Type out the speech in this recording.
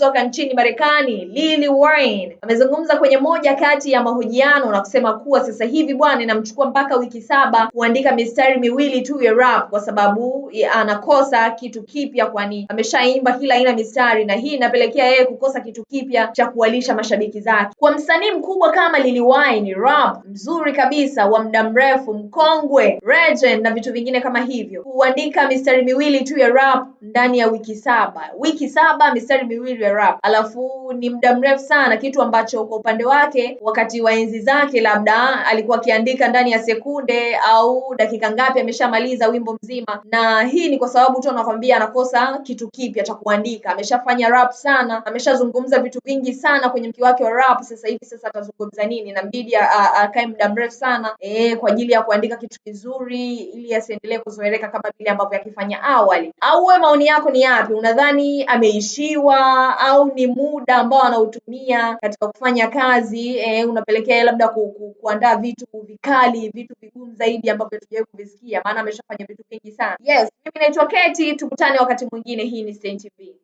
kutoka nchini Marekani, Lil Wayne amezungumza kwenye moja kati ya mahojiano na kusema kuwa sasa hivi bwana, inamchukua mpaka wiki saba kuandika mistari miwili tu ya rap kwa sababu anakosa kitu kipya, kwani ameshaimba kila aina mistari, na hii inapelekea yeye kukosa kitu kipya cha kuwalisha mashabiki zake. Kwa msanii mkubwa kama Lil Wayne, rap mzuri kabisa wa muda mrefu, mkongwe, legend na vitu vingine kama hivyo, kuandika mistari miwili tu ya rap ndani ya wiki saba, wiki saba mistari miwili ya rap, alafu ni muda mrefu sana, kitu ambacho kwa upande wake wakati wa enzi zake labda alikuwa akiandika ndani ya sekunde au dakika ngapi ameshamaliza wimbo mzima, na hii ni kwa sababu tu anakwambia anakosa kitu kipya cha kuandika. Ameshafanya rap sana, ameshazungumza vitu vingi sana kwenye mki wake wa rap. Sasa hivi sasa atazungumza nini? Inambidi akae muda mrefu sana e, kwa ajili ya kuandika kitu kizuri, ili asiendelee kuzoeleka kama vile ambavyo akifanya awali. Au wewe maoni yako ni yapi? Unadhani ameishiwa au ni muda ambao anautumia katika kufanya kazi e, unapelekea labda ku, ku, kuandaa vitu vikali, vitu vigumu zaidi ambavyo tujawahi kuvisikia, maana ameshafanya vitu vingi sana. Yes, mimi naitwa Keti, tukutane wakati mwingine. Hii ni Stein TV.